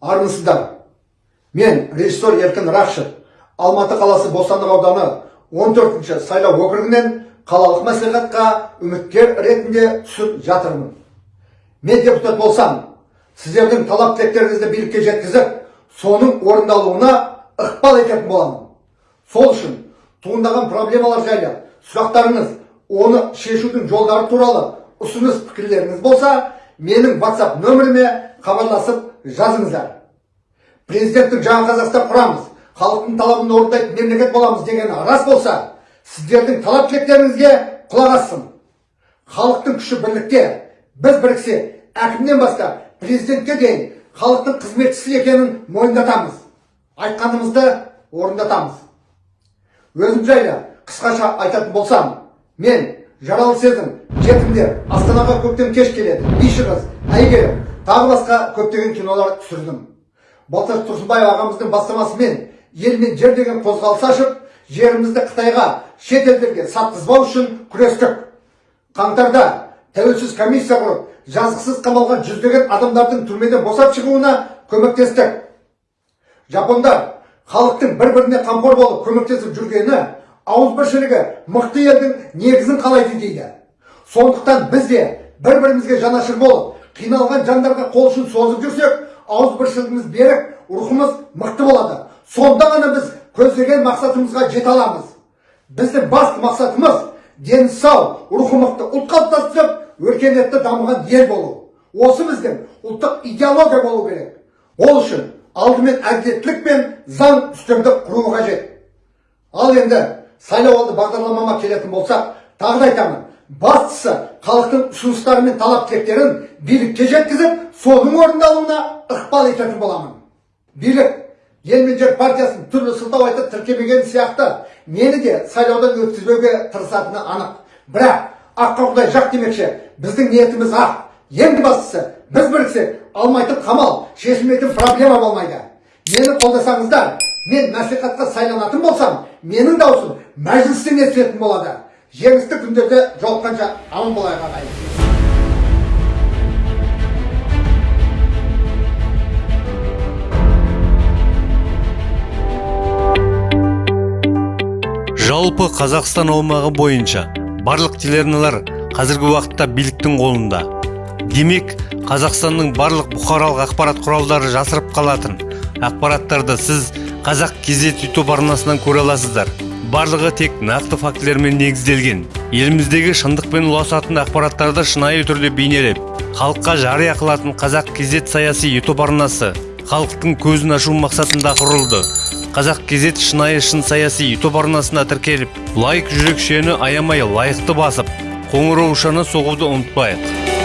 армысыздар. Мен режиссер еркін рақышев алматы қаласы бостандық ауданы 14-ші сайлау округінен қалалық мәслихатқа үміткер ретінде түсіп жатырмын. Мен депутат болсам сіздердің талап тілектеріңізді билікке жеткізіп соның орындалуына ықпал ететін боламын. Сол үшін туындаған проблемалар жайлы сұрақтарыңыз оны шешудің жолдары туралы ұсыныс пікірлеріңіз болса менің WhatsApp нөміріме хабарласып жазыңыздар. Президенттің жаңа қазақстан құрамыз халықтың талабын орындайтын мемлекет боламыз дегені рас болса сіздердің талап тілектеріңізге құлақ ассın халықтың күші бірлікте. Біз біріксе әкімнен бастап президентке дейін халықтың қызметшісі екенін мойындатамыз. Айтқанымызды орындатамыз. Өзім жайлы қысқаша айтатын болсам мен жаралы сезім жетімдер астанаға көктем кеш келеді биші қыз әйгерім тағы басқа көптеген кинолар түсірдім балташ тұрсынбаев ағамыздың бастамасымен ел мен жер деген қозғалыс ашып жерімізді қытайға шет елдерге сатқызбау үшін күрестік қаңтарда тәуелсіз комиссия құрып жазықсыз қамалған жүздеген адамдардың түрмеден босап шығуына көмектестік жапондар халықтың бір біріне қамқор болып көмектесіп жүргені ауызбіршілігі мықты елдің негізін қалайды дейді сондықтан біз де бір бірімізге жанашыр болып қиналған жандарға қол ұшын созып жүрсек ауызбіршілігіміз берік рухымыз мықты болады. Сонда ғана біз көздеген мақсатымызға жете аламыз. Біздің басты мақсатымыз дені сау рухы мықты ұлт қалыптастырып өркениетті дамыған ел болу. Осы біздің ұлттық идеология болу керек. Ол үшін алдымен әділеттілік пен заң үстемдік құру қажет. Ал енді сайлауалды бағдарламама келетін болсақ тағы да айтамын. Бастысы халықтың ұсыныстары мен талап тілектерін билікке жеткізіп соның орындалуына ықпал ететін боламын. Билік ел мен жер партиясын түрлі сылтау айтып тіркемеген сияқты мені де сайлаудан өткізбеуге тырысатыны анық. Бірақ аққа құдай жақ демекші біздің ниетіміз ақ. Ең бастысы біз біріксек алмайтын қамал шешілмейтін проблема болмайды. Мені қолдасаңыздар мен мәслихатқа сайланатын болсам менің даусым мәжілістен естілетін болады. Жеңісті күндерде жолыққанша аман болайық ағайын. Жалпы қазақстан аумағы бойынша барлық телеарналар қазіргі уақытта биліктің қолында. Демек қазақстанның барлық бұқаралық ақпарат құралдары жасырып қалатын. Ақпараттарды сіз қазақ кезет ютуб арнасынан көре аласыздар. Барлығы тек нақты фактілермен негізделген. Еліміздегі шындықпен ұласатын ақпараттарды шынайы түрде бейнелеп халыққа жария қылатын қазақ кезет саяси ютуб арнасы халықтың көзін ашу мақсатында құрылды. Қазақ кезет шынайы шын саяси ютуб арнасына тіркеліп лайк жүрекшені аямай лайықты басып қоңыраушаны соғуды ұмытпайық.